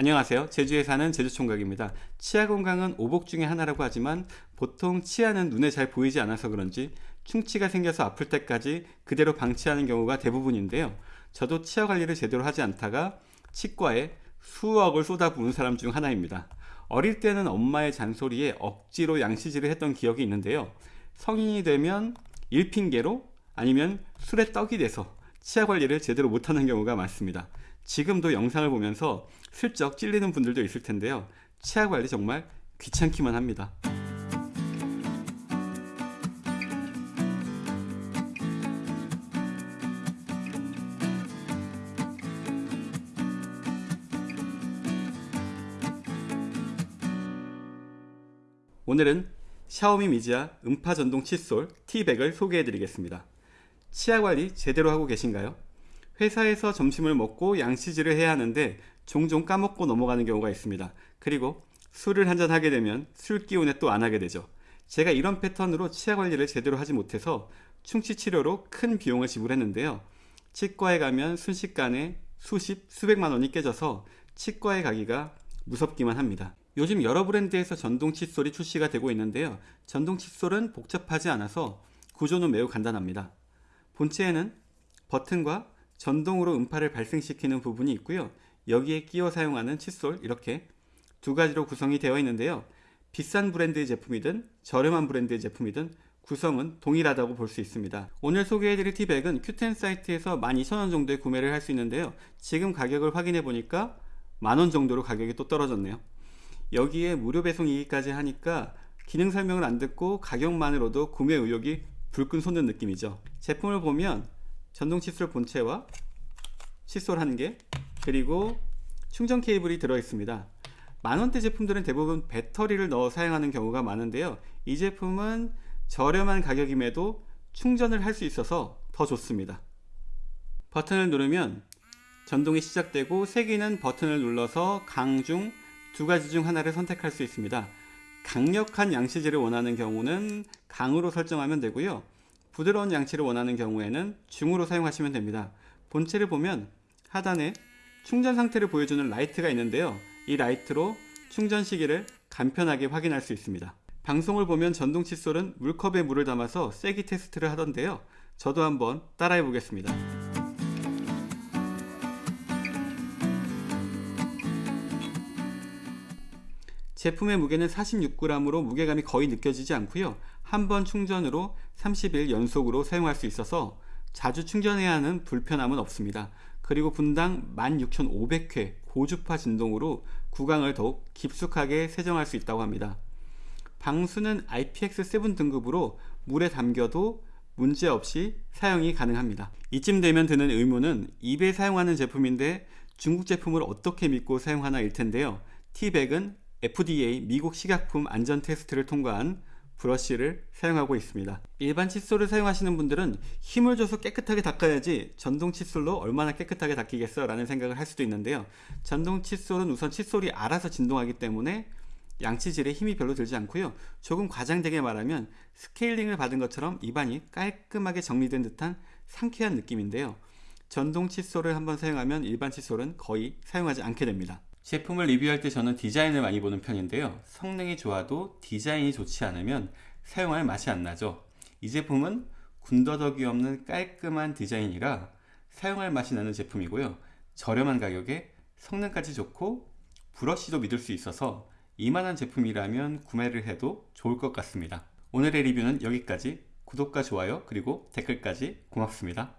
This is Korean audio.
안녕하세요. 제주에 사는 제주총각입니다. 치아 건강은 오복 중의 하나라고 하지만 보통 치아는 눈에 잘 보이지 않아서 그런지 충치가 생겨서 아플 때까지 그대로 방치하는 경우가 대부분인데요. 저도 치아 관리를 제대로 하지 않다가 치과에 수억을 쏟아부은 사람 중 하나입니다. 어릴 때는 엄마의 잔소리에 억지로 양치질을 했던 기억이 있는데요. 성인이 되면 일핑계로 아니면 술에 떡이 돼서 치아 관리를 제대로 못하는 경우가 많습니다 지금도 영상을 보면서 슬쩍 찔리는 분들도 있을 텐데요. 치아 관리 정말 귀찮기만 합니다. 오늘은 샤오미 미지아 음파 전동 칫솔 T백을 소개해 드리겠습니다. 치아 관리 제대로 하고 계신가요? 회사에서 점심을 먹고 양치질을 해야 하는데 종종 까먹고 넘어가는 경우가 있습니다. 그리고 술을 한잔 하게 되면 술 기운에 또 안 하게 되죠. 제가 이런 패턴으로 치아 관리를 제대로 하지 못해서 충치 치료로 큰 비용을 지불했는데요. 치과에 가면 순식간에 수십, 수백만 원이 깨져서 치과에 가기가 무섭기만 합니다. 요즘 여러 브랜드에서 전동 칫솔이 출시가 되고 있는데요. 전동 칫솔은 복잡하지 않아서 구조는 매우 간단합니다. 본체에는 버튼과 전동으로 음파를 발생시키는 부분이 있고요. 여기에 끼워 사용하는 칫솔 이렇게 두 가지로 구성이 되어 있는데요. 비싼 브랜드의 제품이든 저렴한 브랜드의 제품이든 구성은 동일하다고 볼 수 있습니다. 오늘 소개해드릴 티백은 큐텐 사이트에서 12,000원 정도에 구매를 할 수 있는데요. 지금 가격을 확인해 보니까 만원 정도로 가격이 또 떨어졌네요. 여기에 무료 배송이기까지 하니까 기능 설명을 안 듣고 가격만으로도 구매 의욕이 불끈 솟는 느낌이죠. 제품을 보면 전동 칫솔 본체와 칫솔 한 개 그리고 충전 케이블이 들어 있습니다. 만원대 제품들은 대부분 배터리를 넣어 사용하는 경우가 많은데요. 이 제품은 저렴한 가격임에도 충전을 할 수 있어서 더 좋습니다. 버튼을 누르면 진동이 시작되고 세기는 버튼을 눌러서 강, 중 두 가지 중 하나를 선택할 수 있습니다. 강력한 양치질을 원하는 경우는 강으로 설정하면 되고요 부드러운 양치를 원하는 경우에는 중으로 사용하시면 됩니다. 본체를 보면 하단에 충전 상태를 보여주는 라이트가 있는데요. 이 라이트로 충전 시기를 간편하게 확인할 수 있습니다. 방송을 보면 전동 칫솔은 물컵에 물을 담아서 세기 테스트를 하던데요. 저도 한번 따라해 보겠습니다. 제품의 무게는 46g으로 무게감이 거의 느껴지지 않고요. 한 번 충전으로 30일 연속으로 사용할 수 있어서 자주 충전해야 하는 불편함은 없습니다. 그리고 분당 16,500회 고주파 진동으로 구강을 더욱 깊숙하게 세정할 수 있다고 합니다. 방수는 IPX7 등급으로 물에 담겨도 문제없이 사용이 가능합니다. 이쯤 되면 드는 의문은 입에 사용하는 제품인데 중국 제품을 어떻게 믿고 사용하나 일 텐데요. T백은 FDA 미국 식약품 안전 테스트를 통과한 브러쉬를 사용하고 있습니다. 일반 칫솔을 사용하시는 분들은 힘을 줘서 깨끗하게 닦아야지 전동 칫솔로 얼마나 깨끗하게 닦이겠어 라는 생각을 할 수도 있는데요. 전동 칫솔은 우선 칫솔이 알아서 진동하기 때문에 양치질에 힘이 별로 들지 않고요. 조금 과장되게 말하면 스케일링을 받은 것처럼 입안이 깔끔하게 정리된 듯한 상쾌한 느낌인데요. 전동 칫솔을 한번 사용하면 일반 칫솔은 거의 사용하지 않게 됩니다 제품을 리뷰할 때 저는 디자인을 많이 보는 편인데요. 성능이 좋아도 디자인이 좋지 않으면 사용할 맛이 안 나죠. 이 제품은 군더더기 없는 깔끔한 디자인이라 사용할 맛이 나는 제품이고요. 저렴한 가격에 성능까지 좋고 브러쉬도 믿을 수 있어서 이만한 제품이라면 구매를 해도 좋을 것 같습니다. 오늘의 리뷰는 여기까지. 구독과 좋아요 그리고 댓글까지 고맙습니다